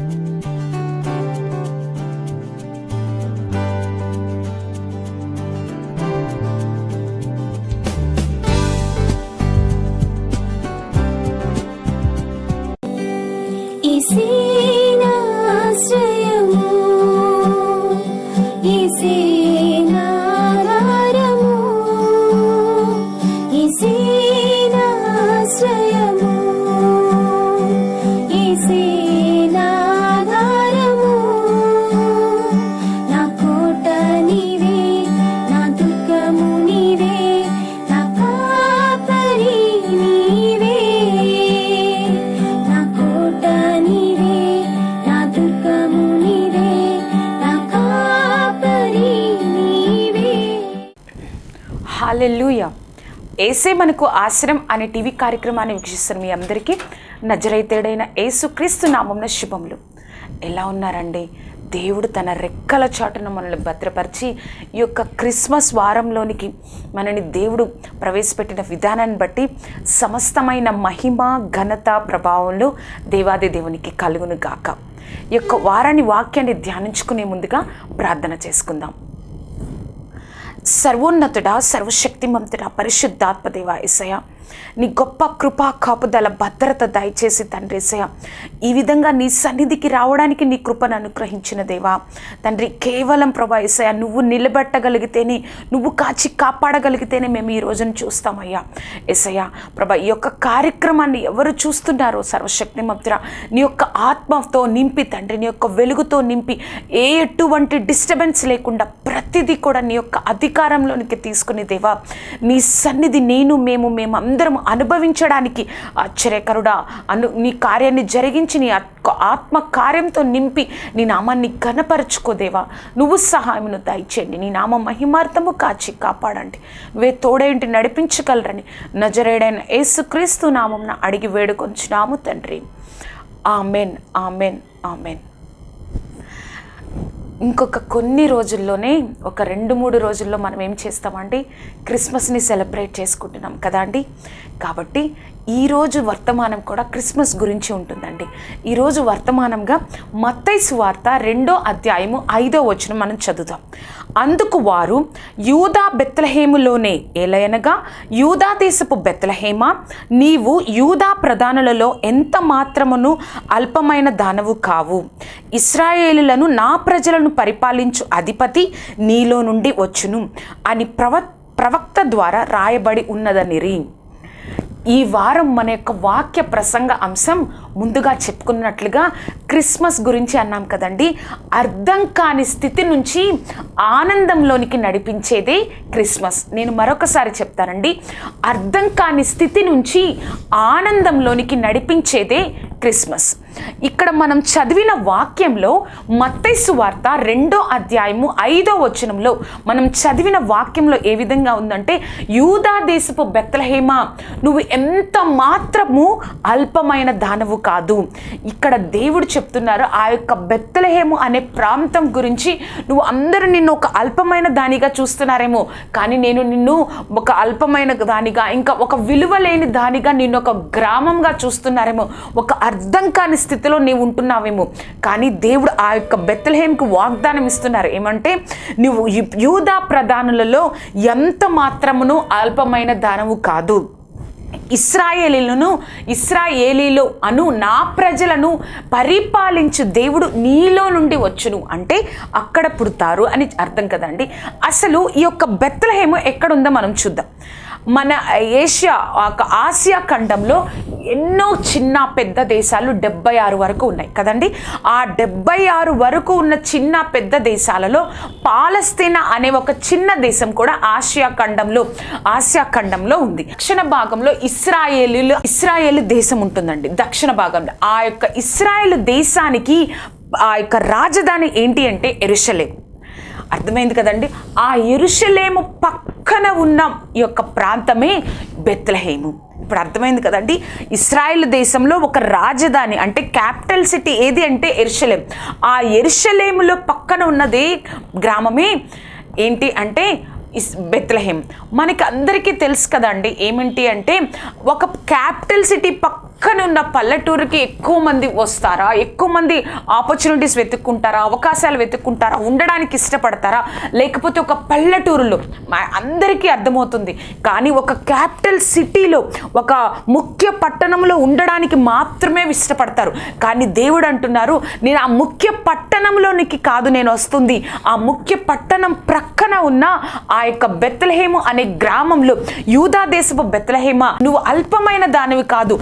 Música ఏసే మనకు ఆశ్రయం అనే టీవీ కార్యక్రమాన్ని వీక్షిస్తున్న మీ అందరికీ నజరైతేడైన ఏసుక్రీస్తు నామంన శుభములు. ఎలా ఉన్నారండి? దేవుడు తన రెక్కల చాటును మనల్ని భద్రపరిచి ఈ యొక్క క్రిస్మస్ వారంలోనికి మనని దేవుడు ప్రవేశపెట్టిన విధానాన్ని బట్టి సమస్తమైన మహిమ ఘనత ప్రభావంలో దేవాది దేవునికి కలుగును గాక. ఈ యొక్క వారాన్ని వాక్యాన్ని ధ్యానించుకునే ముందుగా ప్రార్థన చేసుకుందాం. సర్వోన్నతుడా సర్వశక్తిమంతుడా పరిశుద్ధాత్మదేవ ఎసయ నీ గొప్ప కృపా కాపుదల భద్రత దయచేసి తండ్రి ఎసయ ఈ విధంగా నీ సన్నిధికి రావడానికి నీ కృపను అనుగ్రహించిన దేవా. తండ్రి కేవలం ప్రభా ఏసయ నువ్వు నిలబెట్టగలిగితేనే నువ్వు కాచి కాపాడగలిగితేనే మేము ఈ రోజును చూస్తామయ్యా. ఎసయ ప్రభా ఈ యొక్క కార్యక్రమాన్ని ఎవరు చూస్తున్నారో సర్వశక్తిమంతుడా నీ యొక్క ఆత్మతో నింపి తండ్రి నీ యొక్క వెలుగుతో నింపి ఏ ఎటువంటి డిస్టర్బెన్స్ లేకుండా ప్రతిదీ కూడా నీ యొక్క అధికారంలోనికి తీసుకుని దేవా నీ సన్నిధి నేను మేము మేము అందరం అనుభవించడానికి ఆశ్చర్యకరుడా. అను నీ కార్యాన్ని జరిగించి నీ ఆత్మ కార్యంతో నింపి నీ నామాన్ని ఘనపరచుకోదేవా నువ్వు సహాయమును దయచేయండి. నీ నామ మహిమార్థము కాచి కాపాడండి. వే తోడేంటి నడిపించగలరని నజరేడైన యేసుక్రీస్తు నామం అడిగి వేడుకొంచున్నాము తండ్రి. Amen amen amen. ఇంకొక కొన్ని రోజుల్లోనే ఒక రెండు మూడు రోజుల్లో మనం ఏం చేస్తామండి క్రిస్మస్ని సెలబ్రేట్ చేసుకుంటున్నాం కదా అండి. కాబట్టి ఈరోజు వర్తమానం కూడా క్రిస్మస్ గురించి ఉంటుందండి. ఈరోజు వర్తమానంగా మత్తయి సువార్త రెండో అధ్యాయము ఐదో వచనం మనం చదువుతాం అందుకు వారు యూదా బెత్తలహేములోనే ఏలయనగా యూదా దేశపు బెత్తలహేమ నీవు యూదా ప్రధానులలో ఎంత మాత్రమును అల్పమైన దానవు కావు? ఇస్రాయేలులను నా ప్రజలను పరిపాలించు అధిపతి నీలో నుండి వచ్చును అని ప్రవ ప్రవక్త ద్వారా రాయబడి ఉన్నదనిరి ఈ వారం మన యొక్క వాక్య ప్రసంగ అంశం ముందుగా చెప్పుకున్నట్లుగా క్రిస్మస్ గురించి అన్నాం కదండి. అర్థం కాని స్థితి నుంచి ఆనందంలోనికి నడిపించేదే క్రిస్మస్. నేను మరొకసారి చెప్తానండి. అర్థం కాని స్థితి నుంచి ఆనందంలోనికి నడిపించేదే క్రిస్మస్. ఇక్కడ మనం చదివిన వాక్యంలో మత్తైసు వార్త రెండో అధ్యాయము ఐదో వచనంలో మనం చదివిన వాక్యంలో ఏ విధంగా ఉందంటే యూదా దేశపు బెత్తలహేమ నువ్వు ఎంత మాత్రము అల్పమైన దానవు కాదు. ఇక్కడ దేవుడు చెప్తున్నారు ఆ యొక్క బెత్తలహేము అనే ప్రాంతం గురించి నువ్వు అందరూ నిన్ను ఒక అల్పమైన దానిగా చూస్తున్నారేమో కానీ నేను నిన్ను ఒక అల్పమైన దానిగా ఇంకా ఒక విలువ లేని దానిగా నిన్ను ఒక గ్రామంగా చూస్తున్నారేమో ఒక అర్థం కాని స్థితిలో నీవు ఉంటున్నావేమో. కానీ దేవుడు ఆ యొక్క బెత్తలహేమ్కి వాగ్దానం ఇస్తున్నారు. ఏమంటే నువ్వు యూదా ప్రధానులలో ఎంత మాత్రమును అల్పమైన దానము కాదు. ఇస్రాయేలీలను ఇస్రాయేలీలు అను నా ప్రజలను పరిపాలించు దేవుడు నీలో నుండి వచ్చును. అంటే అక్కడ పుడతారు అని అర్థం కదండి. అసలు ఈ యొక్క బెత్తలహేమో ఎక్కడుందో మనం చూద్దాం. మన ఏషియా ఒక ఆసియా ఖండంలో ఎన్నో చిన్న పెద్ద దేశాలు డెబ్బై ఆరు వరకు ఉన్నాయి కదండి. ఆ డెబ్బై ఆరు వరకు ఉన్న చిన్న పెద్ద దేశాలలో పాలస్తీనా అనే ఒక చిన్న దేశం కూడా ఆసియా ఖండంలో ఆసియా ఖండంలో ఉంది. దక్షిణ భాగంలో ఇస్రాయేలీలు ఇస్రాయేల్ దేశం ఉంటుందండి దక్షిణ భాగంలో. ఆ యొక్క ఇస్రాయేల్ దేశానికి ఆ యొక్క రాజధాని ఏంటి అంటే ఎరుషలేం. అర్థమైంది కదండి? ఆ ఎరుషలేము పక్కన ఉన్న ఈ యొక్క ప్రాంతమే బెత్లహేము. ఇప్పుడు అర్థమైంది కదండి? ఇస్రాయెల్ దేశంలో ఒక రాజధాని అంటే క్యాపిటల్ సిటీ ఏది అంటే ఎరుషలేం. ఆ ఎరుషలేములో పక్కన ఉన్నదే గ్రామమే ఏంటి అంటే ఇస్ బెత్లహేమ్ మనకి అందరికీ తెలుసు కదండి ఏమిటి అంటే ఒక క్యాపిటల్ సిటీ పక్క పక్కన ఉన్న పల్లెటూరుకి ఎక్కువ మంది వస్తారా? ఎక్కువ మంది ఆపర్చునిటీస్ వెతుక్కుంటారా? అవకాశాలు వెతుక్కుంటారా? ఉండడానికి ఇష్టపడతారా? లేకపోతే ఒక పల్లెటూరులో మా- అందరికీ అర్థమవుతుంది. కానీ ఒక క్యాపిటల్ సిటీలో ఒక ముఖ్య పట్టణంలో ఉండడానికి మాత్రమే ఇష్టపడతారు. కానీ దేవుడు అంటున్నారు నేను ఆ ముఖ్య పట్టణంలోనికి కాదు నేను వస్తుంది. ఆ ముఖ్య పట్టణం ప్రక్కన ఉన్న ఆ యొక్క బెత్తలహేము అనే గ్రామంలో యూదా దేశపు బెత్తలహేమ నువ్వు అల్పమైన దానివి కాదు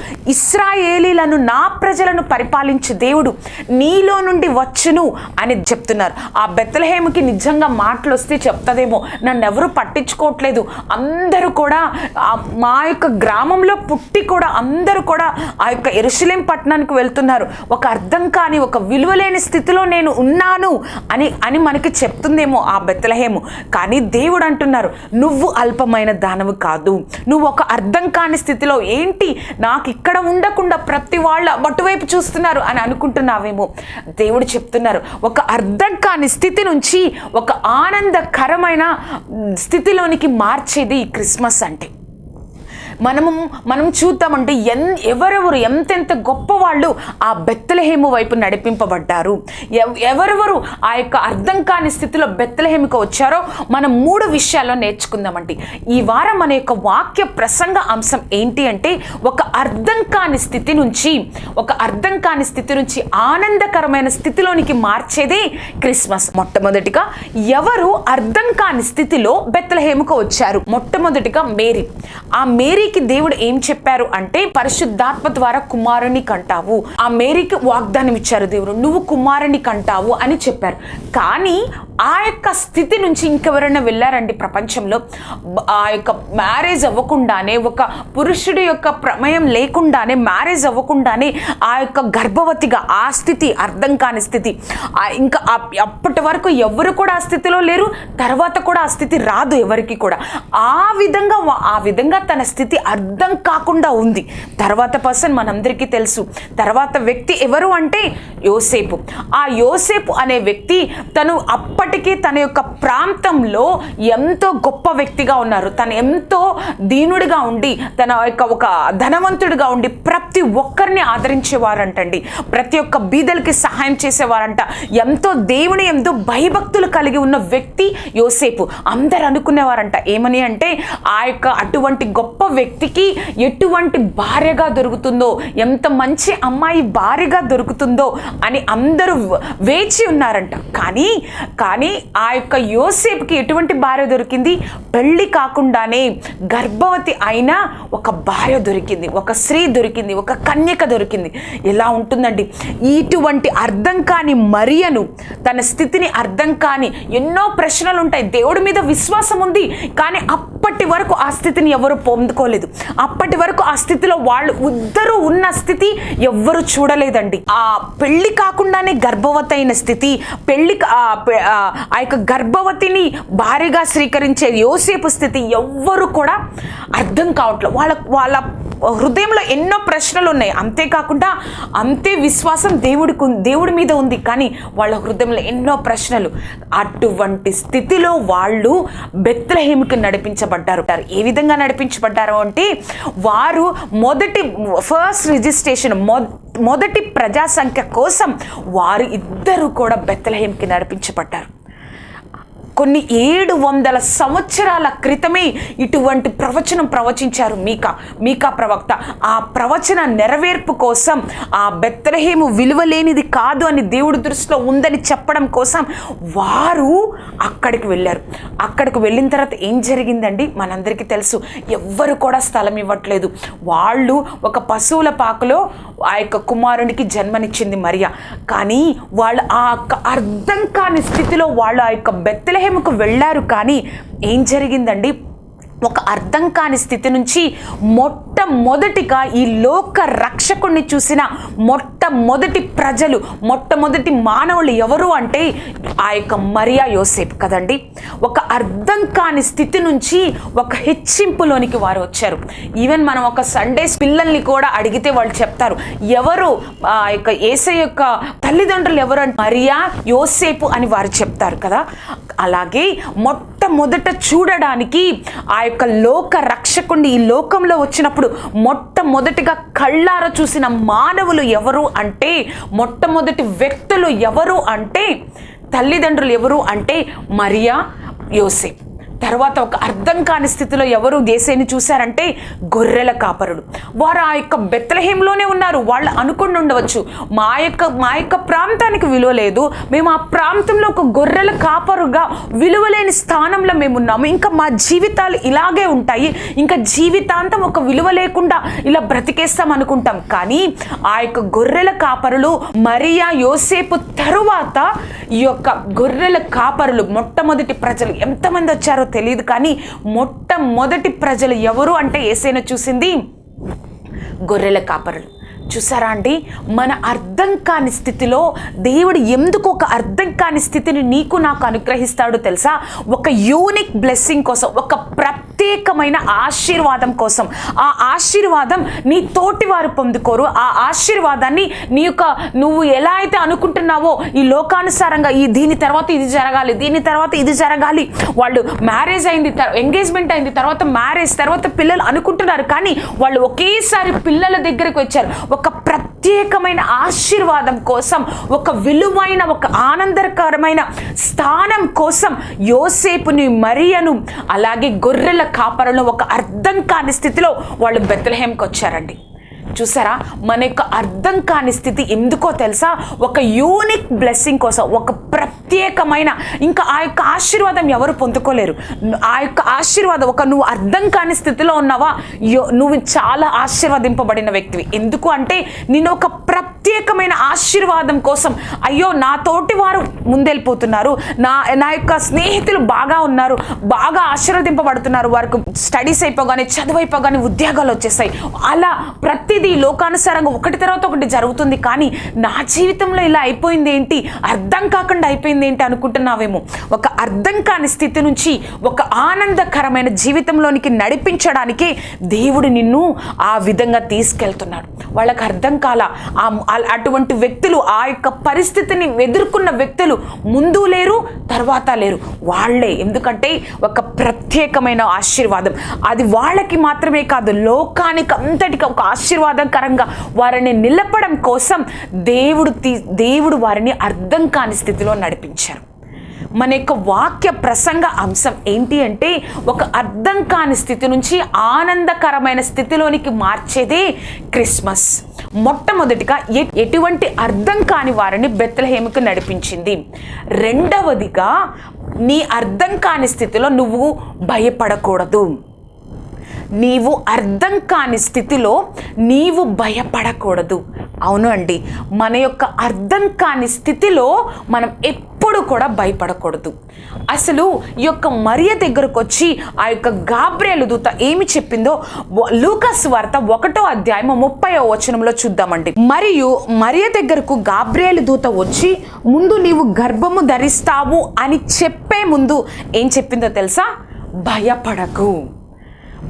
ఇస్రాయేలీలను నా ప్రజలను పరిపాలించు దేవుడు నీలో నుండి వచ్చును అని చెప్తున్నారు. ఆ బెత్తలహేముకి నిజంగా మాటలు వస్తే చెప్తదేమో నన్ను ఎవరు పట్టించుకోవట్లేదు. అందరూ కూడా మా యొక్క గ్రామంలో పుట్టి కూడా అందరూ కూడా ఆ యొక్క ఎరుసలేం పట్టణానికి వెళ్తున్నారు. ఒక అర్థం కాని ఒక విలువలేని స్థితిలో నేను ఉన్నాను అని అని మనకి చెప్తుందేమో ఆ బెత్తలహేము కానీ దేవుడు అంటున్నారు నువ్వు అల్పమైన దానవు కాదు. నువ్వు ఒక అర్థం కాని స్థితిలో ఏంటి? నాకు ఇక్కడ ఉండకుండా ప్రతి వాళ్ళ అటువైపు చూస్తున్నారు అని అనుకుంటున్నావేమో. దేవుడు చెప్తున్నారు ఒక అర్థం కాని స్థితి నుంచి ఒక ఆనందకరమైన స్థితిలోనికి మార్చేది ఈ క్రిస్మస్ అంటే. మనము మనం చూద్దామంటే ఎన్ ఎవరెవరు ఎంతెంత గొప్ప వాళ్ళు ఆ బెత్తలహేము వైపు నడిపింపబడ్డారు. ఎవ్- ఎవరెవరు ఆ యొక్క అర్థం కాని స్థితిలో బెత్తలహేమికి వచ్చారో మనం మూడు విషయాల్లో నేర్చుకుందామండి. ఈ వారం మన యొక్క వాక్య ప్రసంగ అంశం ఏంటి అంటే ఒక అర్థం కాని స్థితి నుంచి ఒక అర్థం కాని స్థితి నుంచి ఆనందకరమైన స్థితిలోనికి మార్చేదే క్రిస్మస్. మొట్టమొదటిగా ఎవరు అర్థం కాని స్థితిలో బెత్తలహేముకు వచ్చారు? మొట్టమొదటిగా మేరీ. ఆ మేరీ మేరీకి దేవుడు ఏం చెప్పారు అంటే పరిశుద్ధాత్మ ద్వారా కుమారుని కంటావు. ఆ మేరీకి వాగ్దానం ఇచ్చారు దేవుడు నువ్వు కుమారుని కంటావు అని చెప్పారు. కానీ ఆ యొక్క స్థితి నుంచి ఇంకెవరైనా వెళ్ళారండి ప్రపంచంలో? ఆ యొక్క మ్యారేజ్ అవ్వకుండానే ఒక పురుషుడి యొక్క ప్రమేయం లేకుండానే మ్యారేజ్ అవ్వకుండానే ఆ యొక్క గర్భవతిగా ఆ స్థితి అర్థం కాని స్థితి. ఇంకా అప్పటి వరకు ఎవరు కూడా ఆ స్థితిలో లేరు తర్వాత కూడా ఆ స్థితి రాదు ఎవరికి కూడా. ఆ విధంగా ఆ విధంగా తన స్థితి అర్థం కాకుండా ఉంది. తర్వాత పర్సన్ మనందరికీ తెలుసు. తర్వాత వ్యక్తి ఎవరు అంటే యోసేపు. ఆ యోసేపు అనే వ్యక్తి తను అప్పటికే తన యొక్క ప్రాంతంలో ఎంతో గొప్ప వ్యక్తిగా ఉన్నారు. తను ఎంతో దీనుడిగా ఉండి తన యొక్క ఒక ధనవంతుడిగా ఉండి ప్రతి ఒక్కరిని ఆదరించేవారంటండి. ప్రతి ఒక్క బీదలకి సహాయం చేసేవారంట. ఎంతో దేవుని ఎంతో భయభక్తులు కలిగి ఉన్న వ్యక్తి యోసేపు. అందరు అనుకునేవారంట ఏమని అంటే ఆ యొక్క అటువంటి గొప్ప వ్యక్తికి ఎటువంటి భార్యగా దొరుకుతుందో ఎంత మంచి అమ్మాయి భార్యగా దొరుకుతుందో అని అందరూ వేచి ఉన్నారంట. కానీ కానీ ఆ యొక్క యోసేపుకి ఎటువంటి భార్య దొరికింది? పెళ్ళి కాకుండానే గర్భవతి అయిన ఒక భార్య దొరికింది ఒక స్త్రీ దొరికింది ఒక కన్యక దొరికింది. ఎలా ఉంటుందండి? ఇటువంటి అర్థం కాని మరియను తన స్థితిని అర్థం కాని ఎన్నో ప్రశ్నలు ఉంటాయి దేవుడి మీద విశ్వాసం ఉంది కానీ అప్పటి వరకు ఆ స్థితిని ఎవరు పొందుకోలేదు. అప్పటి వరకు ఆ స్థితిలో వాళ్ళు ఇద్దరు ఉన్న స్థితి ఎవ్వరు చూడలేదండి. ఆ పెళ్ళి కాకుండానే గర్భవతి అయిన స్థితి పెళ్ళి ఆ ఆ యొక్క గర్భవతిని భారీగా స్వీకరించే యోసేపు స్థితి ఎవ్వరు కూడా అర్థం కావట్లేదు వాళ్ళ వాళ్ళ హృదయంలో ఎన్నో ప్రశ్నలు ఉన్నాయి. అంతేకాకుండా అంతే విశ్వాసం దేవుడికి దేవుడి మీద ఉంది. కానీ వాళ్ళ హృదయంలో ఎన్నో ప్రశ్నలు. అటువంటి స్థితిలో వాళ్ళు బెత్లహేమికి నడిపించబడ్డారు. ఏ విధంగా నడిపించబడ్డారు అంటే వారు మొదటి ఫస్ట్ రిజిస్ట్రేషన్ మొదటి మొదటి ప్రజాసంఖ్య కోసం వారు ఇద్దరు కూడా బెత్లహేమికి నడిపించబడ్డారు. కొన్ని ఏడు వందల సంవత్సరాల క్రితమే ఇటువంటి ప్రవచనం ప్రవచించారు మీకా మీకా ప్రవక్త. ఆ ప్రవచన నెరవేర్పు కోసం ఆ బెత్తలహేము విలువలేనిది కాదు అని దేవుడి దృష్టిలో ఉందని చెప్పడం కోసం వారు అక్కడికి వెళ్ళారు. అక్కడికి వెళ్ళిన తర్వాత ఏం జరిగిందండి? మనందరికీ తెలుసు. ఎవ్వరు కూడా స్థలం ఇవ్వట్లేదు. వాళ్ళు ఒక పశువుల పాకలో ఆ యొక్క కుమారునికి జన్మనిచ్చింది మరియా. కానీ వాళ్ళు ఆ అర్థం కాని స్థితిలో వాళ్ళు ఆ యొక్క బెత్లహేముకు వెళ్ళారు కానీ ఏం జరిగిందండి? ఒక అర్థం కాని స్థితి నుంచి మొట్టమొదటిగా ఈ లోక రక్షకుణ్ణి చూసిన మొట్టమొదటి ప్రజలు మొట్టమొదటి మానవులు ఎవరు అంటే ఆ యొక్క మరియా యోసేపు కదండి. ఒక అర్థం కాని స్థితి నుంచి ఒక హెచ్చింపులోనికి వారు వచ్చారు. ఈవెన్ మనం ఒక సండేస్ పిల్లల్ని కూడా అడిగితే వాళ్ళు చెప్తారు ఎవరు ఆ యొక్క ఏసై యొక్క తల్లిదండ్రులు ఎవరు అంటే మరియా యోసేపు అని వారు చెప్తారు కదా. అలాగే మొట్టమొదట చూడడానికి ఆ యొక్క లోక రక్షకుడిని ఈ లోకంలో వచ్చినప్పుడు మొట్టమొదటిగా కళ్ళార చూసిన మానవులు ఎవరు అంటే మొట్టమొదటి వ్యక్తులు ఎవరు అంటే తల్లిదండ్రులు ఎవరు అంటే మరియా యోసేప్. తర్వాత ఒక అర్థం కాని స్థితిలో ఎవరు దేశాన్ని చూశారంటే గొర్రెల కాపరుడు వారు ఆ యొక్క బెత్తలహీంలోనే ఉన్నారు. వాళ్ళు అనుకుని ఉండవచ్చు మా యొక్క మా యొక్క ప్రాంతానికి విలువ లేదు మేము ఆ ప్రాంతంలో ఒక గొర్రెల కాపరుగా విలువలేని స్థానంలో మేము ఉన్నాము. ఇంకా మా జీవితాలు ఇలాగే ఉంటాయి. ఇంకా జీవితాంతం ఒక విలువ లేకుండా ఇలా బ్రతికేస్తాం అనుకుంటాం. కానీ ఆ యొక్క గొర్రెల కాపరులు మరియా యోసేపు తరువాత ఈ యొక్క గొర్రెల కాపరులు మొట్టమొదటి ప్రజలు ఎంతమంది వచ్చారో తెలియదు కానీ మొట్టమొదటి ప్రజలు ఎవరు అంటే ఏసైనా చూసింది గొర్రెల కాపరులు. చూసారా అండి? మన అర్థం కాని స్థితిలో దేవుడు ఎందుకు ఒక అర్థం కాని స్థితిని నీకు నాకు అనుగ్రహిస్తాడో తెలుసా? ఒక యూనిక్ బ్లెస్సింగ్ కోసం ఒక ప్రత్యేకమైన ఆశీర్వాదం కోసం. ఆ ఆశీర్వాదం నీ తోటి వారు పొందుకోరు. ఆ ఆశీర్వాదాన్ని నీ యొక్క నువ్వు ఎలా అయితే అనుకుంటున్నావో ఈ లోకానుసారంగా ఈ దీని తర్వాత ఇది జరగాలి దీని తర్వాత ఇది జరగాలి. వాళ్ళు మ్యారేజ్ అయింది ఎంగేజ్మెంట్ అయింది తర్వాత మ్యారేజ్ తర్వాత పిల్లలు అనుకుంటున్నారు కానీ వాళ్ళు ఒకేసారి పిల్లల దగ్గరకు వచ్చారు. ఒక ప్రతి ప్రత్యేకమైన ఆశీర్వాదం కోసం ఒక విలువైన ఒక ఆనందకరమైన స్థానం కోసం యోసేపుని మరియను అలాగే గొర్రెల కాపరను ఒక అర్థం కాని స్థితిలో వాళ్ళు బెత్తలహేంకి వచ్చారండి. చూసారా? మన యొక్క అర్థం కాని స్థితి ఎందుకో తెలుసా? ఒక యూనిక్ బ్లెస్సింగ్ కోసం ఒక ప్రత్యేకమైన ఇంకా ఆ యొక్క ఆశీర్వాదం ఎవరు పొందుకోలేరు. ఆ యొక్క ఆశీర్వాదం ఒక నువ్వు అర్థం కాని స్థితిలో ఉన్నావా? యో- నువ్వు చాలా ఆశీర్వదింపబడిన వ్యక్తివి. ఎందుకు అంటే నేను ఒక ప్రత్యేకమైన ఆశీర్వాదం కోసం అయ్యో నా తోటి వారు ముందెళ్ళిపోతున్నారు. నా నా యొక్క స్నేహితులు బాగా ఉన్నారు బాగా ఆశీర్వదింపబడుతున్నారు. వారికి స్టడీస్ అయిపోగానే చదువు అయిపోగానే ఉద్యోగాలు వచ్చేసాయి అలా ప్రతి ప్రతిదీ లోకానుసారంగా ఒకటి తర్వాత ఒకటి జరుగుతుంది. కానీ నా జీవితంలో ఇలా అయిపోయింది ఏంటి? అర్థం కాకుండా అయిపోయింది ఏంటి అనుకుంటున్నావేమో? ఒక అర్థం కాని స్థితి నుంచి ఒక ఆనందకరమైన జీవితంలోనికి నడిపించడానికి దేవుడు నిన్ను ఆ విధంగా తీసుకెళ్తున్నాడు. వాళ్ళకి అర్థం కాల అటువంటి వ్యక్తులు ఆ యొక్క పరిస్థితిని ఎదుర్కొన్న వ్యక్తులు ముందు లేరు తర్వాత లేరు. వాళ్ళే. ఎందుకంటే ఒక ప్రత్యేకమైన ఆశీర్వాదం. అది వాళ్ళకి మాత్రమే కాదు లోకానికి అంతటికి ఒక ఆశీర్వాదకరంగా వారిని నిలపడం కోసం దేవుడు తీ దేవుడు వారిని అర్థం కాని స్థితిలో నడిపించారు. మన యొక్క వాక్య ప్రసంగ అంశం ఏంటి అంటే ఒక అర్థం కాని స్థితి నుంచి ఆనందకరమైన స్థితిలోనికి మార్చేదే క్రిస్మస్. మొట్టమొదటిగా ఎ- ఎటువంటి అర్థం కాని వారిని బెత్తలహేమకు నడిపించింది. రెండవదిగా నీ అర్థం కాని స్థితిలో నువ్వు భయపడకూడదు. నీవు అర్థం కాని స్థితిలో నీవు భయపడకూడదు. అవును అండి. మన యొక్క అర్థం కాని స్థితిలో మనం ఎప్పుడు కూడా భయపడకూడదు. అసలు ఈ యొక్క మరియ దగ్గరకు వచ్చి ఆ యొక్క గాబ్రేలు దూత ఏమి చెప్పిందో లూకస్ వార్త ఒకటో అధ్యాయం ముప్పై వచనంలో చూద్దామండి. మరియు మరియ దగ్గరకు గాబ్రేలు దూత వచ్చి ముందు నీవు గర్భము ధరిస్తావు అని చెప్పే ముందు ఏం చెప్పిందో తెలుసా? భయపడకు.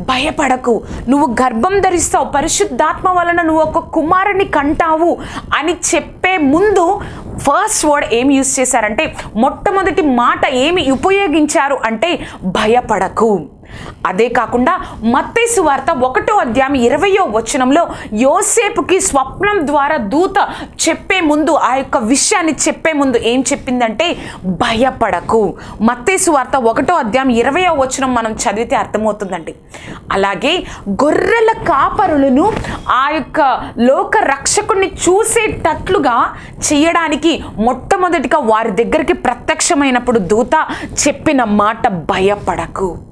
భయపడకు. నువ్వు గర్భం ధరిస్తావు. పరిశుద్ధాత్మ వలన నువ్వు ఒక కుమారుని కంటావు అని చెప్పే ముందు ఫస్ట్ వర్డ్ ఏమి యూజ్ చేశారంటే మొట్టమొదటి మాట ఏమి ఉపయోగించారు అంటే భయపడకు. అదే కాకుండా మత్తేసు వార్త ఒకటో అధ్యాయం ఇరవయో వచనంలో యోసేపుకి స్వప్నం ద్వారా దూత చెప్పే ముందు ఆ యొక్క విషయాన్ని చెప్పే ముందు ఏం చెప్పిందంటే భయపడకు. మత్తేసు వార్త ఒకటో అధ్యాయం ఇరవయో వచనం మనం చదివితే అర్థమవుతుందండి. అలాగే గొర్రెల కాపరులను ఆ యొక్క లోక రక్షకుని చూసేటట్లుగా చేయడానికి మొట్టమొదటిగా వారి దగ్గరికి ప్రత్యక్షమైనప్పుడు దూత చెప్పిన మాట భయపడకు.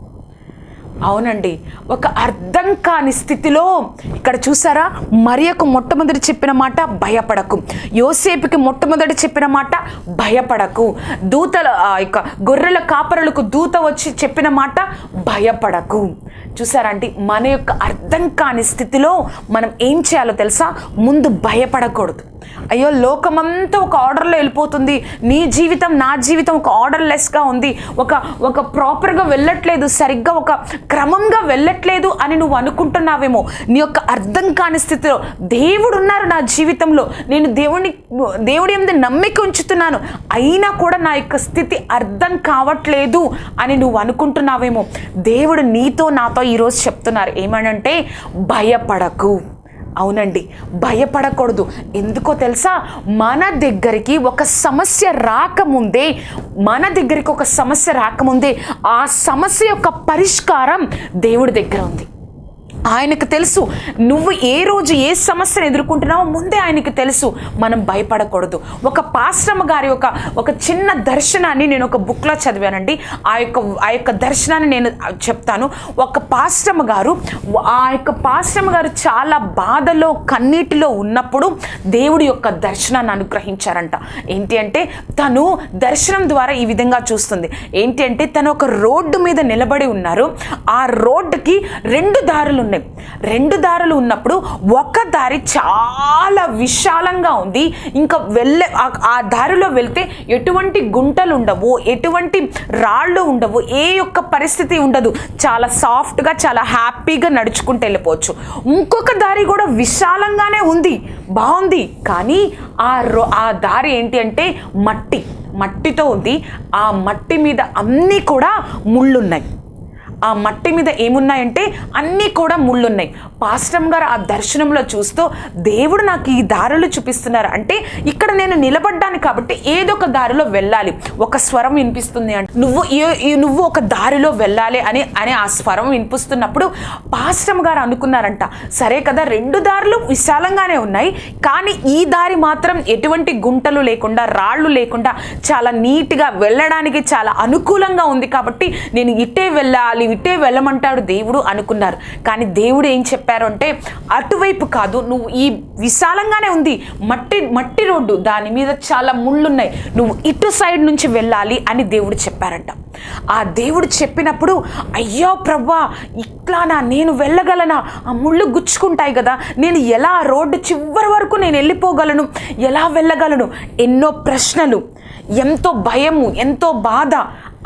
అవునండి. ఒక అర్థం కాని స్థితిలో ఇక్కడ చూసారా? మరియకు మొట్టమొదటి చెప్పిన మాట భయపడకు. యోసేపుకి మొట్టమొదటి చెప్పిన మాట భయపడకు. దూతల యొక్క గొర్రెల కాపరులకు దూత వచ్చి చెప్పిన మాట భయపడకు. చూసారా అండి? మన యొక్క అర్థం కాని స్థితిలో మనం ఏం చేయాలో తెలుసా? ముందు భయపడకూడదు. అయ్యో లోకమంతా ఒక ఆర్డర్లో వెళ్ళిపోతుంది. నీ జీవితం నా జీవితం ఒక ఆర్డర్లెస్గా ఉంది. ఒక ఒక ప్రాపర్గా వెళ్ళట్లేదు సరిగ్గా ఒక క్రమంగా వెళ్ళట్లేదు అని నువ్వు అనుకుంటున్నావేమో. నీ యొక్క అర్థం కాని స్థితిలో దేవుడు ఉన్నారు నా జీవితంలో. నేను దేవుని దేవుడి మీద నమ్మిక ఉంచుతున్నాను. అయినా కూడా నా యొక్క స్థితి అర్థం కావట్లేదు అని నువ్వు అనుకుంటున్నావేమో. దేవుడు నీతో నాతో ఈరోజు చెప్తున్నారు. ఏమనంటే భయపడకు. అవునండి. భయపడకూడదు. ఎందుకో తెలుసా? మన దగ్గరికి ఒక సమస్య రాకముందే మన దగ్గరికి ఒక సమస్య రాకముందే ఆ సమస్య యొక్క పరిష్కారం దేవుడి దగ్గర ఉంది. ఆయనకు తెలుసు. నువ్వు ఏ రోజు ఏ సమస్యను ఎదుర్కొంటున్నావో ముందే ఆయనకు తెలుసు. మనం భయపడకూడదు. ఒక పాశ్రమ గారి ఒక ఒక చిన్న దర్శనాన్ని నేను ఒక బుక్లో చదివానండి. ఆ యొక్క ఆ యొక్క దర్శనాన్ని నేను చెప్తాను. ఒక పాశ్రమ గారు ఆ యొక్క పాశ్రమ గారు చాలా బాధలో కన్నీటిలో ఉన్నప్పుడు దేవుడి యొక్క దర్శనాన్ని అనుగ్రహించారంట. ఏంటి అంటే తను దర్శనం ద్వారా ఈ విధంగా చూస్తుంది. ఏంటి అంటే తను ఒక రోడ్డు మీద నిలబడి ఉన్నారు. ఆ రోడ్డుకి రెండు దారులు ఉన్నాయి. రెండు దారులు ఉన్నప్పుడు ఒక దారి చాలా విశాలంగా ఉంది. ఇంకా వెళ్ళే ఆ- దారిలో వెళ్తే ఎటువంటి గుంటలు ఉండవు ఎటువంటి రాళ్ళు ఉండవు ఏ యొక్క పరిస్థితి ఉండదు. చాలా సాఫ్ట్గా చాలా హ్యాపీగా నడుచుకుంటూ వెళ్ళిపోవచ్చు. ఇంకొక దారి కూడా విశాలంగానే ఉంది. బాగుంది. కానీ ఆ రో ఆ దారి ఏంటి అంటే మట్టి మట్టితో ఉంది. ఆ మట్టి మీద అన్నీ కూడా ముళ్ళున్నాయి. ఆ మట్టి మీద ఏమున్నాయంటే అన్నీ కూడా ముళ్ళున్నాయి. పాస్టమ్ గారు ఆ దర్శనంలో చూస్తూ దేవుడు నాకు ఈ దారులు చూపిస్తున్నారు. అంటే ఇక్కడ నేను నిలబడ్డాను కాబట్టి ఏదో ఒక దారిలో వెళ్ళాలి. ఒక స్వరం వినిపిస్తుంది అంటే నువ్వు ఈ- నువ్వు ఒక దారిలో వెళ్ళాలి అని అని ఆ స్వరం వినిపిస్తున్నప్పుడు పాస్టమ్ గారు అనుకున్నారంట. సరే కదా రెండు దారులు విశాలంగానే ఉన్నాయి. కానీ ఈ దారి మాత్రం ఎటువంటి గుంటలు లేకుండా రాళ్ళు లేకుండా చాలా నీట్గా వెళ్ళడానికి చాలా అనుకూలంగా ఉంది కాబట్టి నేను ఇట్టే వెళ్ళాలి ఇట్టే వెళ్ళమంటాడు దేవుడు అనుకున్నారు. కానీ దేవుడు ఏం చెప్పారు అంటే అటువైపు కాదు నువ్వు ఈ విశాలంగానే ఉంది మట్టి మట్టి రోడ్డు దాని మీద చాలా ముళ్ళున్నాయి నువ్వు ఇటు సైడ్ నుంచి వెళ్ళాలి అని దేవుడు చెప్పారంట. ఆ దేవుడు చెప్పినప్పుడు అయ్యో ప్రభా ఇట్లానా నేను వెళ్ళగలనా? ఆ ముళ్ళు గుచ్చుకుంటాయి కదా నేను ఎలా రోడ్డు చివరి వరకు నేను వెళ్ళిపోగలను? ఎలా వెళ్ళగలను? ఎన్నో ప్రశ్నలు ఎంతో భయము ఎంతో బాధ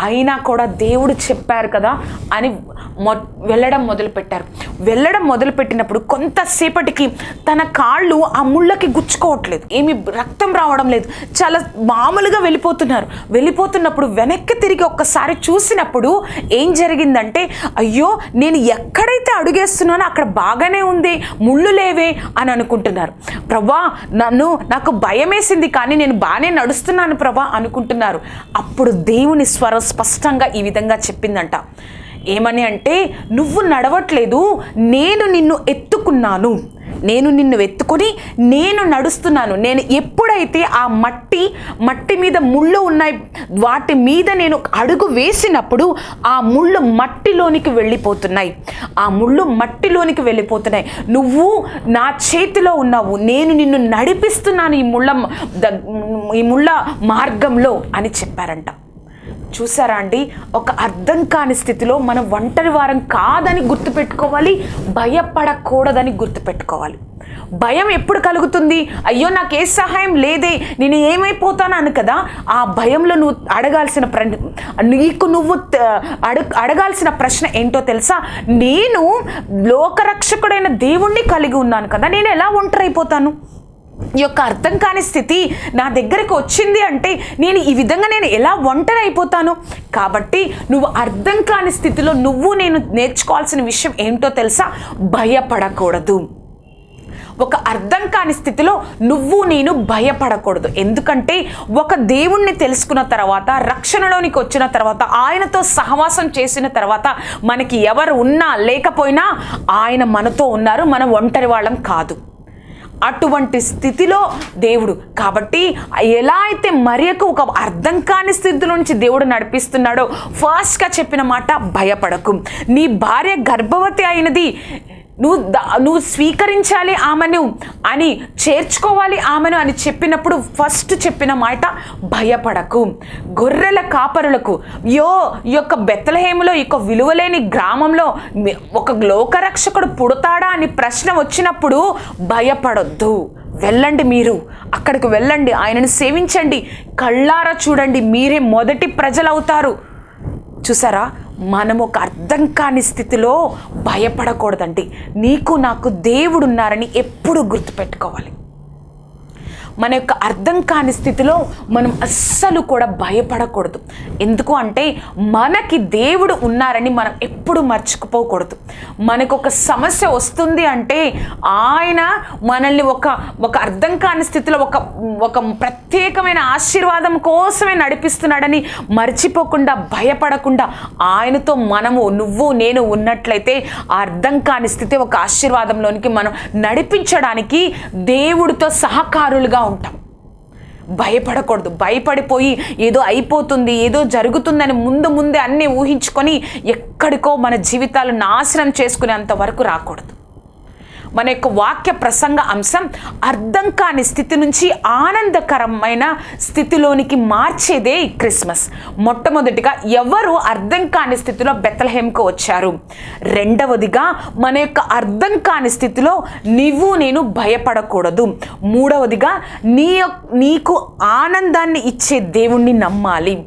అయినా కూడా దేవుడు చెప్పారు కదా అని మొ వెళ్ళడం మొదలుపెట్టారు. వెళ్ళడం మొదలుపెట్టినప్పుడు కొంతసేపటికి తన కాళ్ళు ఆ ముళ్ళకి గుచ్చుకోవట్లేదు. ఏమి రక్తం రావడం లేదు. చాలా మామూలుగా వెళ్ళిపోతున్నారు. వెళ్ళిపోతున్నప్పుడు వెనక్కి తిరిగి ఒక్కసారి చూసినప్పుడు ఏం జరిగిందంటే అయ్యో నేను ఎక్కడైతే అడుగేస్తున్నానో అక్కడ బాగానే ఉంది ముళ్ళు లేవే అని అనుకుంటున్నారు. ప్రభా నన్ను నాకు భయం వేసింది కానీ నేను బాగానే నడుస్తున్నాను ప్రభా అనుకుంటున్నారు. అప్పుడు దేవుని స్వరం స్పష్టంగా ఈ విధంగా చెప్పిందంట. ఏమని అంటే నువ్వు నడవట్లేదు నేను నిన్ను ఎత్తుకున్నాను. నేను నిన్ను ఎత్తుకొని నేను నడుస్తున్నాను. నేను ఎప్పుడైతే ఆ మట్టి మట్టి మీద ముళ్ళు ఉన్నాయి వాటి మీద నేను అడుగు వేసినప్పుడు ఆ ముళ్ళు మట్టిలోనికి వెళ్ళిపోతున్నాయి. ఆ ముళ్ళు మట్టిలోనికి వెళ్ళిపోతున్నాయి. నువ్వు నా చేతిలో ఉన్నావు. నేను నిన్ను నడిపిస్తున్నాను ఈ ముళ్ళ ఈ ముళ్ళ మార్గంలో అని చెప్పారంట. చూసారా అండి? ఒక అర్థం కాని స్థితిలో మనం ఒంటరి వారం కాదని గుర్తుపెట్టుకోవాలి భయపడకూడదని గుర్తుపెట్టుకోవాలి. భయం ఎప్పుడు కలుగుతుంది? అయ్యో నాకు ఏ సహాయం లేదే నేను ఏమైపోతానని కదా? ఆ భయంలో నువ్వు అడగాల్సిన ప్ర నీకు నువ్వు అడగాల్సిన ప్రశ్న ఏంటో తెలుసా? నేను లోకరక్షకుడైన దేవుణ్ణి కలిగి ఉన్నాను కదా నేను ఎలా ఒంటరైపోతాను? అయిపోతాను యొక్క అర్థం కాని స్థితి నా దగ్గరికి వచ్చింది అంటే నేను ఈ విధంగా నేను ఎలా ఒంటరి అయిపోతాను కాబట్టి నువ్వు అర్థం కాని స్థితిలో నువ్వు నేను నేర్చుకోవాల్సిన విషయం ఏంటో తెలుసా? భయపడకూడదు. ఒక అర్థం కాని స్థితిలో నువ్వు నేను భయపడకూడదు. ఎందుకంటే ఒక దేవుణ్ణి తెలుసుకున్న తర్వాత రక్షణలోనికి వచ్చిన తర్వాత ఆయనతో సహవాసం చేసిన తర్వాత మనకి ఎవరు ఉన్నా లేకపోయినా ఆయన మనతో ఉన్నారు మనం ఒంటరి వాళ్ళం కాదు. అటువంటి స్థితిలో దేవుడు. కాబట్టి ఎలా అయితే మరియకు ఒక అర్థం కాని స్థితి నుంచి దేవుడు నడిపిస్తున్నాడో ఫస్ట్గా చెప్పిన మాట భయపడకు. నీ భార్య గర్భవతి అయినది నువ్వు నువ్వు స్వీకరించాలి ఆమెను అని చేర్చుకోవాలి ఆమెను అని చెప్పినప్పుడు ఫస్ట్ చెప్పిన మాట భయపడకు. గొర్రెల కాపరులకు యో ఈ యొక్క బెత్తలహేములో ఈ యొక్క విలువలేని గ్రామంలో ఒక లోకరక్షకుడు పుడతాడా అని ప్రశ్న వచ్చినప్పుడు భయపడొద్దు. వెళ్ళండి మీరు అక్కడికి వెళ్ళండి ఆయనను సేవించండి. కళ్ళారా చూడండి మీరే మొదటి ప్రజలు అవుతారు చూసారా? మనం ఒక అర్థం కాని స్థితిలో భయపడకూడదండి. నీకు నాకు దేవుడు ఉన్నారని ఎప్పుడు గుర్తుపెట్టుకోవాలి. మన యొక్క అర్థం కాని స్థితిలో మనం అస్సలు కూడా భయపడకూడదు. ఎందుకు అంటే మనకి దేవుడు ఉన్నారని మనం ఎప్పుడు మర్చిపోకూడదు. మనకు ఒక సమస్య వస్తుంది అంటే ఆయన మనల్ని ఒక ఒక అర్థం కాని స్థితిలో ఒక ఒక ప్రత్యేకమైన ఆశీర్వాదం కోసమే నడిపిస్తున్నాడని మర్చిపోకుండా భయపడకుండా ఆయనతో మనము నువ్వు నేను ఉన్నట్లయితే ఆ అర్థం కాని స్థితి ఒక ఆశీర్వాదంలోనికి మనం నడిపించడానికి దేవుడితో సహకారులుగా ఉంటాం. భయపడకూడదు. భయపడిపోయి ఏదో అయిపోతుంది ఏదో జరుగుతుందని ముందు ముందే అన్నీ ఊహించుకొని ఎక్కడికో మన జీవితాలు నాశనం చేసుకునేంత వరకు రాకూడదు. మన యొక్క వాక్య ప్రసంగ అంశం అర్థం కాని స్థితి నుంచి ఆనందకరమైన స్థితిలోనికి మార్చేదే ఈ క్రిస్మస్. మొట్టమొదటిగా ఎవరు అర్థం కాని స్థితిలో బెత్తలహేమ్కు వచ్చారు? రెండవదిగా మన యొక్క అర్థం కాని స్థితిలో నీవు నేను భయపడకూడదు. మూడవదిగా నీ నీకు ఆనందాన్ని ఇచ్చే దేవుణ్ణి నమ్మాలి.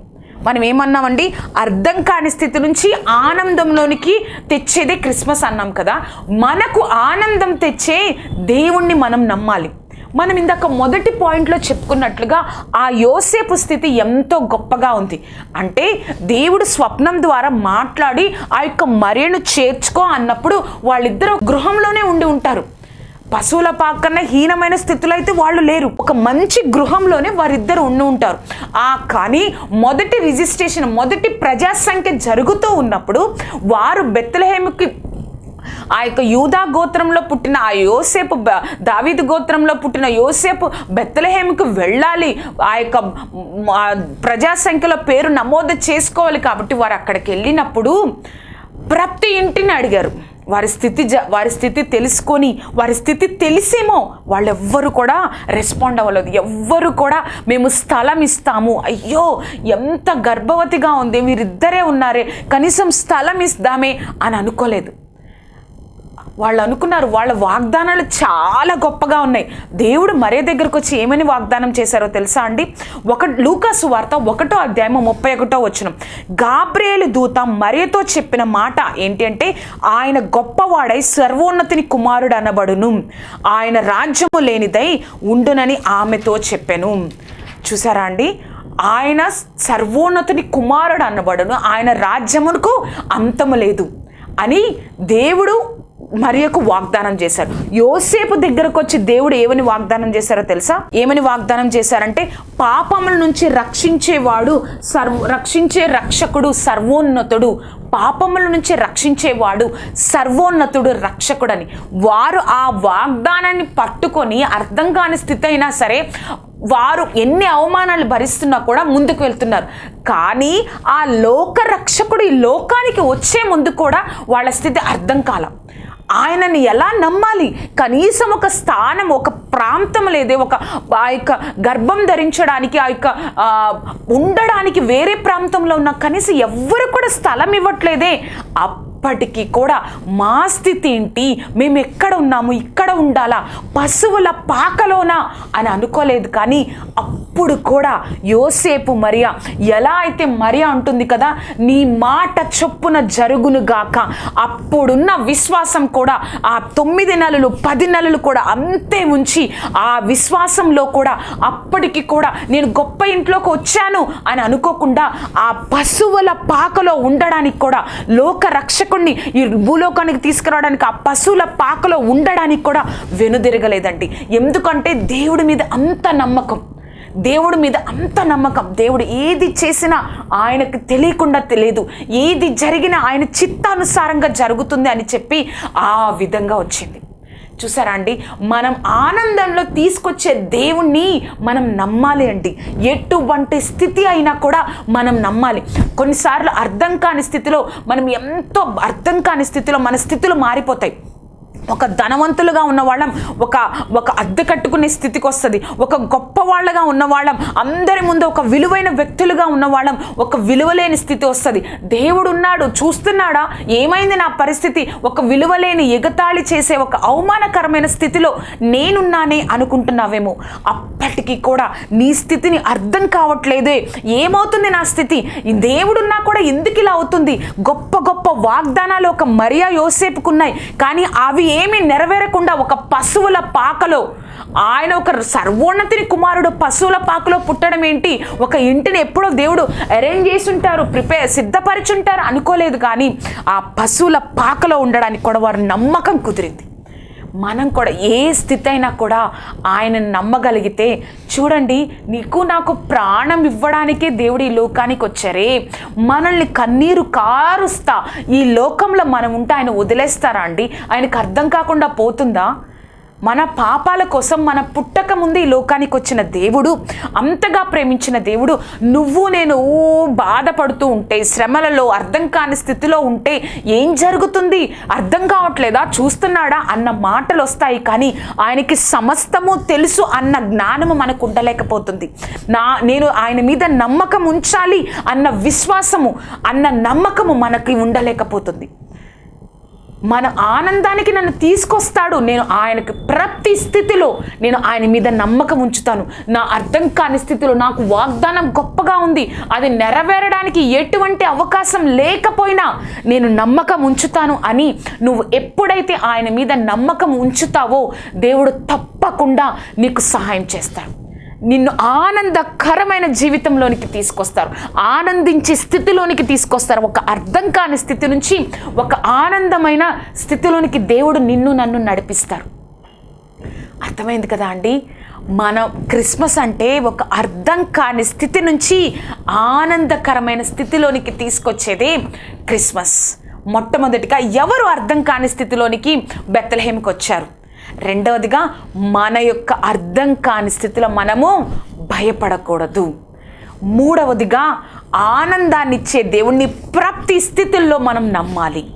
మనం ఏమన్నామండి అర్థం కాని స్థితి నుంచి ఆనందంలోనికి తెచ్చేదే క్రిస్మస్ అన్నాం కదా. మనకు ఆనందం తెచ్చే దేవుణ్ణి మనం నమ్మాలి. మనం ఇందాక మొదటి పాయింట్లో చెప్పుకున్నట్లుగా ఆ యోసేపు స్థితి ఎంతో గొప్పగా ఉంది. అంటే దేవుడు స్వప్నం ద్వారా మాట్లాడి ఆ యొక్క మర్యను చేర్చుకో అన్నప్పుడు వాళ్ళిద్దరూ గృహంలోనే ఉండి ఉంటారు. పశువుల పాకన్నా హీనమైన స్థితిలో అయితే వాళ్ళు లేరు. ఒక మంచి గృహంలోనే వారిద్దరు ఉండి ఉంటారు. ఆ కానీ మొదటి రిజిస్ట్రేషన్ మొదటి ప్రజా సంఖ్య జరుగుతూ ఉన్నప్పుడు వారు బెత్తలహేమికి ఆ యొక్క యూదా గోత్రంలో పుట్టిన ఆ యోసేపు దావీదు గోత్రంలో పుట్టిన యోసేపు బెత్తలహేమికి వెళ్ళాలి. ఆ యొక్క ప్రజాసంఖ్యలో ప్రజా సంఖ్యలో పేరు నమోదు చేసుకోవాలి కాబట్టి వారు అక్కడికి వెళ్ళినప్పుడు ప్రతి ఇంటిని అడిగారు. వారి స్థితి జ వారి స్థితి తెలుసుకొని వారి స్థితి తెలిసేమో వాళ్ళెవ్వరు కూడా రెస్పాండ్ అవ్వలేదు. ఎవ్వరు కూడా మేము స్థలం ఇస్తాము. అయ్యో ఎంత గర్భవతిగా ఉంది వీరిద్దరే ఉన్నారే కనీసం స్థలం ఇస్తామే అని అనుకోలేదు. వాళ్ళు అనుకున్నారు వాళ్ళ వాగ్దానాలు చాలా గొప్పగా ఉన్నాయి. దేవుడు మరే దగ్గరకు వచ్చి ఏమని వాగ్దానం చేశారో తెలుసా అండి? ఒక లూకాసు వార్త ఒకటో అధ్యాయం ముప్పై ఒకటో వచ్చిన గాబ్రేలు దూత మరేతో చెప్పిన మాట ఏంటి అంటే ఆయన గొప్పవాడై సర్వోన్నతిని కుమారుడు అనబడును. ఆయన రాజ్యము లేనిదై ఉండునని ఆమెతో చెప్పెను. చూసారా అండి? ఆయన సర్వోన్నతుని కుమారుడు అనబడును. ఆయన రాజ్యమునకు అంతము లేదు అని దేవుడు మరియకు వాగ్దానం చేశారు. యోసేపు దగ్గరకు వచ్చి దేవుడు ఏమని వాగ్దానం చేశారో తెలుసా? ఏమని వాగ్దానం చేశారంటే పాపముల నుంచి రక్షించేవాడు సర్వ రక్షించే రక్షకుడు సర్వోన్నతుడు. పాపముల నుంచి రక్షించేవాడు సర్వోన్నతుడు రక్షకుడని. వారు ఆ వాగ్దానాన్ని పట్టుకొని అర్థం కాని స్థితి అయినా సరే వారు ఎన్ని అవమానాలు భరిస్తున్నా కూడా ముందుకు వెళ్తున్నారు. కానీ ఆ లోక రక్షకుడు ఈ లోకానికి వచ్చే ముందు కూడా వాళ్ళ స్థితి అర్థం కాలం. ఆయనని ఎలా నమ్మాలి? కనీసం ఒక స్థానం ఒక ప్రాంతం లేదే ఒక ఆ యొక్క గర్భం ధరించడానికి ఆ యొక్క ఉండడానికి వేరే ప్రాంతంలో ఉన్న కనీసం ఎవ్వరు కూడా స్థలం ఇవ్వట్లేదే. అప్పటికీ కూడా మా స్థితి ఏంటి? మేము ఎక్కడ ఉన్నాము? ఇక్కడ ఉండాలా? పశువుల పాకలోనా? అని అనుకోలేదు కానీ అప్పుడు కూడా యోసేపు మరియా ఎలా అయితే మరియా అంటుంది కదా నీ మాట చొప్పున జరుగును గాక. అప్పుడున్న విశ్వాసం కూడా ఆ తొమ్మిది నెలలు పది నెలలు కూడా అంతే ఉంచి ఆ విశ్వాసంలో కూడా అప్పటికి కూడా నేను గొప్ప ఇంట్లోకి వచ్చాను అని అనుకోకుండా ఆ పశువుల పాకలో ఉండడానికి కూడా లోక రక్షకుణ్ణి ఈ భూలోకానికి తీసుకురావడానికి ఆ పశువుల పాకలో ఉండడానికి కూడా వెనుదిరగలేదండి. ఎందుకంటే దేవుడి మీద అంత నమ్మకం. దేవుడి మీద అంత నమ్మకం. దేవుడు ఏది చేసినా ఆయనకు తెలియకుండా తెలియదు. ఏది జరిగినా ఆయన చిత్తానుసారంగా జరుగుతుంది అని చెప్పి ఆ విధంగా వచ్చింది. చూసారా అండి? మనం ఆనందంలో తీసుకొచ్చే దేవుణ్ణి మనం నమ్మాలి అండి. ఎటువంటి స్థితి అయినా కూడా మనం నమ్మాలి. కొన్నిసార్లు అర్థం కాని స్థితిలో మనం ఎంతో అర్థం కాని స్థితిలో మన స్థితులు మారిపోతాయి. ఒక ధనవంతులుగా ఉన్నవాళ్ళం ఒక ఒక అద్దె కట్టుకునే స్థితికి వస్తుంది ఒక గొప్ప వాళ్ళగా ఉన్నవాళ్ళం అందరి ముందు ఒక విలువైన వ్యక్తులుగా ఉన్నవాళ్ళం ఒక విలువలేని స్థితి వస్తుంది దేవుడు ఉన్నాడు చూస్తున్నాడా? ఏమైంది నా పరిస్థితి? ఒక విలువలేని ఎగతాళి చేసే ఒక అవమానకరమైన స్థితిలో నేనున్నానే అనుకుంటున్నావేమో. అప్పటికి కూడా నీ స్థితిని అర్థం కావట్లేదే. ఏమవుతుంది నా స్థితి? దేవుడున్నా కూడా ఎందుకు ఇలా అవుతుంది? గొప్ప గొప్ప వాగ్దానాలు ఒక మరియా యోసేపుకున్నాయి. కానీ అవి ఏమీ నెరవేరకుండా ఒక పశువుల పాకలో ఆయన ఒక సర్వోన్నతిని కుమారుడు పశువుల పాకలో పుట్టడం ఏంటి? ఒక ఇంటిని ఎప్పుడో దేవుడు అరేంజ్ చేసుంటారు ప్రిపేర్ సిద్ధపరిచుంటారు అనుకోలేదు కానీ ఆ పశువుల పాకలో ఉండడానికి కూడా వారు నమ్మకం కుదిరింది. మనం కూడా ఏ స్థితి అయినా కూడా ఆయనను నమ్మగలిగితే చూడండి నీకు నాకు ప్రాణం ఇవ్వడానికే దేవుడు ఈ లోకానికి వచ్చారే. మనల్ని కన్నీరు కారుస్తా. ఈ లోకంలో మనం ఉంటే ఆయన వదిలేస్తారా అండి? ఆయనకు అర్థం కాకుండా పోతుందా? మన పాపాల కోసం మన పుట్టక ముందు ఈ లోకానికి వచ్చిన దేవుడు అంతగా ప్రేమించిన దేవుడు నువ్వు నేను బాధపడుతూ ఉంటే శ్రమలలో అర్థం కాని స్థితిలో ఉంటే ఏం జరుగుతుంది? అర్థం కావట్లేదా? చూస్తున్నాడా? అన్న మాటలు వస్తాయి కానీ ఆయనకి సమస్తము తెలుసు అన్న జ్ఞానము మనకు ఉండలేకపోతుంది. నా నేను ఆయన మీద నమ్మకం ఉంచాలి అన్న విశ్వాసము అన్న నమ్మకము మనకి ఉండలేకపోతుంది. మన ఆనందానికి నన్ను తీసుకొస్తాడు. నేను ఆయనకు ప్రతి స్థితిలో నేను ఆయన మీద నమ్మకం ఉంచుతాను. నా అర్థం కాని స్థితిలో నాకు వాగ్దానం గొప్పగా ఉంది. అది నెరవేరడానికి ఎటువంటి అవకాశం లేకపోయినా నేను నమ్మకం ఉంచుతాను అని నువ్వు ఎప్పుడైతే ఆయన మీద నమ్మకం ఉంచుతావో దేవుడు తప్పకుండా నీకు సహాయం చేస్తాడు. నిన్ను ఆనందకరమైన జీవితంలోనికి తీసుకొస్తారు. ఆనందించే స్థితిలోనికి తీసుకొస్తారు. ఒక అర్థం కాని స్థితి నుంచి ఒక ఆనందమైన స్థితిలోనికి దేవుడు నిన్ను నన్ను నడిపిస్తారు. అర్థమైంది కదా అండి? మన క్రిస్మస్ అంటే ఒక అర్థం కాని స్థితి నుంచి ఆనందకరమైన స్థితిలోనికి తీసుకొచ్చేదే క్రిస్మస్. మొట్టమొదటిగా ఎవరు అర్థం కాని స్థితిలోనికి బెత్తలహేమికి వచ్చారు రెండవదిగా మన యొక్క అర్థం కాని స్థితిలో మనము భయపడకూడదు. మూడవదిగా ఆనందాన్ని ఇచ్చే దేవుణ్ణి ప్రతి స్థితుల్లో మనం నమ్మాలి.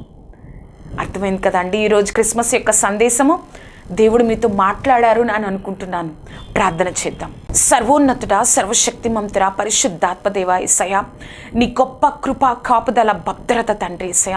అర్థమైంది కదండి? ఈరోజు క్రిస్మస్ యొక్క సందేశము. దేవుడు మీతో మాట్లాడారు అని అనుకుంటున్నాను. ప్రార్థన చేద్దాం. సర్వోన్నతుడ సర్వశక్తి మంతుడ పరిశుద్ధాత్మదేవ ఇసయ నీ గొప్ప కృప కాపుదల భద్రత తండ్రి ఇసయ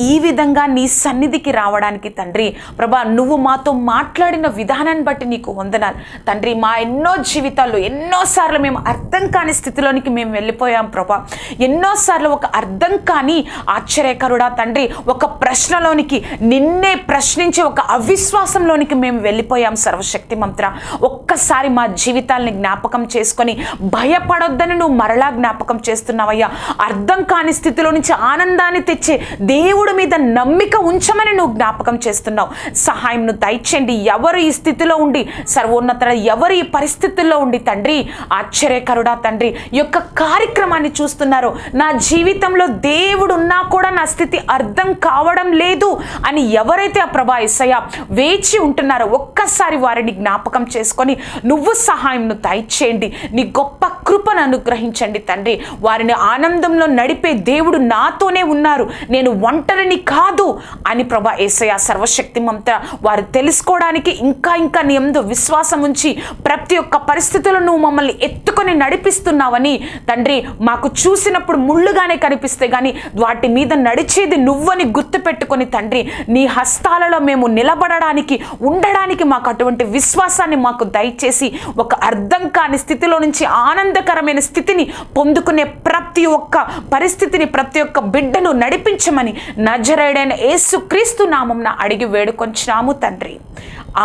ఈ విధంగా నీ సన్నిధికి రావడానికి తండ్రి ప్రభా నువ్వు మాతో మాట్లాడిన విధానాన్ని బట్టి నీకు వందనాలు. తండ్రి మా ఎన్నో జీవితాల్లో ఎన్నోసార్లు మేము అర్థం కాని స్థితిలోనికి మేము వెళ్ళిపోయాం ప్రభా. ఎన్నోసార్లు ఒక అర్థం కాని ఆశ్చర్యకరుడా తండ్రి ఒక ప్రశ్నలోనికి నిన్నే ప్రశ్నించే ఒక అవిశ్వాసంలోనికి మేము వెళ్ళిపోయాం సర్వశక్తి మంత్ర. ఒక్కసారి మా జీవితాల్ని జ్ఞాపకం చేసుకొని భయపడొద్దని నువ్వు మరలా జ్ఞాపకం చేస్తున్నావయ్యా. అర్థం కాని స్థితిలో నుంచి ఆనందాన్ని తెచ్చే దేవుడి మీద నమ్మిక ఉంచమని నువ్వు జ్ఞాపకం చేస్తున్నావు. సహాయంను దయచేయండి. ఎవరు ఈ స్థితిలో ఉండి సర్వోన్నత ఎవరు ఈ పరిస్థితుల్లో ఉండి తండ్రి ఆశ్చర్యకరుడా తండ్రి యొక్క కార్యక్రమాన్ని చూస్తున్నారు. నా జీవితంలో దేవుడు ఉన్నా కూడా నా స్థితి అర్థం కావడం లేదు అని ఎవరైతే ఆ ప్రభా ఎస్సయ్య వేచి ఉంటున్నారో ఒక్కసారి వారిని జ్ఞాపకం చేసుకొని నువ్వు సహాయంను దయచేయండి. నీ గొప్ప కృపను అనుగ్రహించండి తండ్రి. వారిని ఆనందంలో నడిపే దేవుడు నాతోనే ఉన్నారు. నేను ఒంటరిని కాదు అని ప్రభా ఏసయ సర్వశక్తిమంత వారు తెలుసుకోవడానికి ఇంకా ఇంకా నీ ఎందు విశ్వాసం ఉంచి ప్రతి ఒక్క పరిస్థితులను నువ్వు మమ్మల్ని ఎత్తుకొని నడిపిస్తున్నావని తండ్రి మాకు చూసినప్పుడు ముళ్ళుగానే కనిపిస్తే కానీ వాటి మీద నడిచేది నువ్వని గుర్తుపెట్టుకొని తండ్రి నీ హస్తాలలో మేము నిలబడడానికి ఉండడానికి మాకు అటువంటి విశ్వాసాన్ని మాకు దయచేసి ఒక అర్థం కాని స్థితిలో నుంచి ఆనందకరమైన స్థితిని పొందుకునే ప్రతి ఒక్క పరిస్థితిని ప్రతి ఒక్క బిడ్డను నడిపించమని నజరేడైన యేసు క్రీస్తు నామంన అడిగి వేడుకొంచినాము తండ్రి.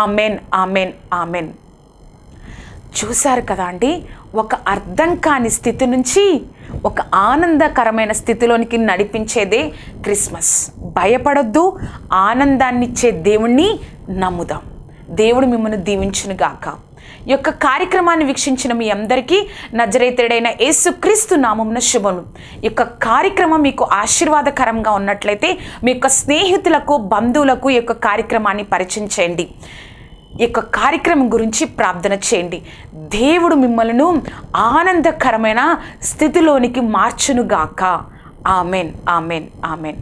Amen amen amen. చూశారు కదా అండి ఒక అర్థం కాని స్థితి నుంచి ఒక ఆనందకరమైన స్థితిలోనికి నడిపించేదే క్రిస్మస్. భయపడొద్దు ఆనందాన్నిచ్చే దేవుణ్ణి నమ్ముదాం. దేవుడు మిమ్మల్ని దీవించునుగాక. ఈ యొక్క కార్యక్రమాన్ని వీక్షించిన మీ అందరికీ నజరేతుడైన యేసుక్రీస్తు నామమున శుభము. ఈ యొక్క కార్యక్రమం మీకు ఆశీర్వాదకరంగా ఉన్నట్లయితే మీ యొక్క స్నేహితులకు బంధువులకు ఈ యొక్క కార్యక్రమాన్ని పరిచయం చేయండి. ఈ యొక్క కార్యక్రమం గురించి ప్రార్థన చేయండి. దేవుడు మిమ్మల్ని ఆనందకరమైన స్థితిలోనికి మార్చునుగాక. Amen amen amen.